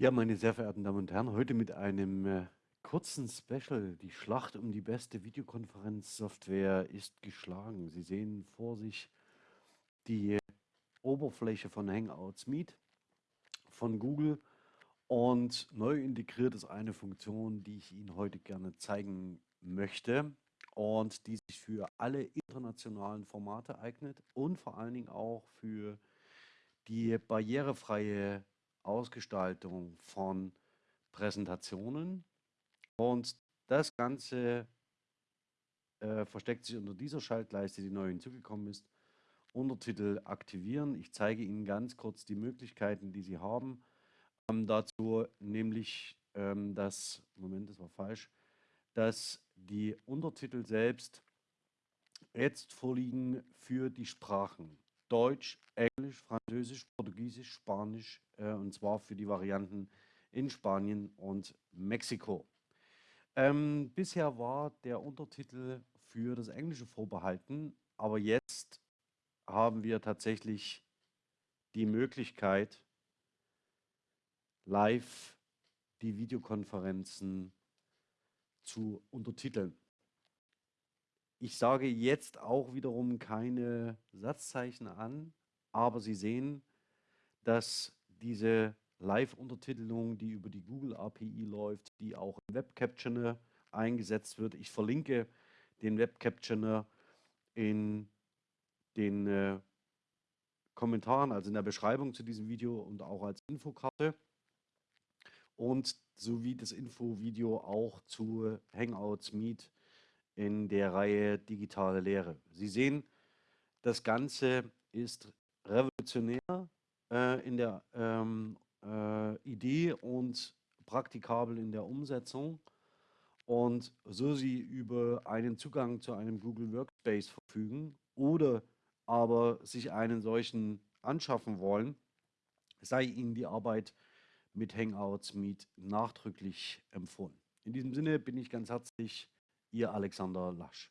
Ja, meine sehr verehrten Damen und Herren, heute mit einem äh, kurzen Special. Die Schlacht um die beste Videokonferenzsoftware ist geschlagen. Sie sehen vor sich die Oberfläche von Hangouts Meet von Google und neu integriert ist eine Funktion, die ich Ihnen heute gerne zeigen möchte und die sich für alle internationalen Formate eignet und vor allen Dingen auch für die barrierefreie Ausgestaltung von Präsentationen. Und das Ganze äh, versteckt sich unter dieser Schaltleiste, die neu hinzugekommen ist. Untertitel aktivieren. Ich zeige Ihnen ganz kurz die Möglichkeiten, die Sie haben. Ähm, dazu nämlich, ähm, dass, Moment, das war falsch, dass die Untertitel selbst jetzt vorliegen für die Sprachen Deutsch, Englisch, Französisch, Portugiesisch, Spanisch äh, und zwar für die Varianten in Spanien und Mexiko. Ähm, bisher war der Untertitel für das Englische vorbehalten, aber jetzt haben wir tatsächlich die Möglichkeit, live die Videokonferenzen zu untertiteln. Ich sage jetzt auch wiederum keine Satzzeichen an, aber Sie sehen, dass diese Live-Untertitelung, die über die Google API läuft, die auch im Web Captioner eingesetzt wird. Ich verlinke den Web Captioner in den äh, Kommentaren, also in der Beschreibung zu diesem Video und auch als Infokarte und sowie das Infovideo auch zu Hangouts Meet in der Reihe Digitale Lehre. Sie sehen, das Ganze ist revolutionär äh, in der ähm, äh, Idee und praktikabel in der Umsetzung. Und so Sie über einen Zugang zu einem Google Workspace verfügen oder aber sich einen solchen anschaffen wollen, sei Ihnen die Arbeit mit Hangouts Meet nachdrücklich empfohlen. In diesem Sinne bin ich ganz herzlich Ihr Alexander Lasch.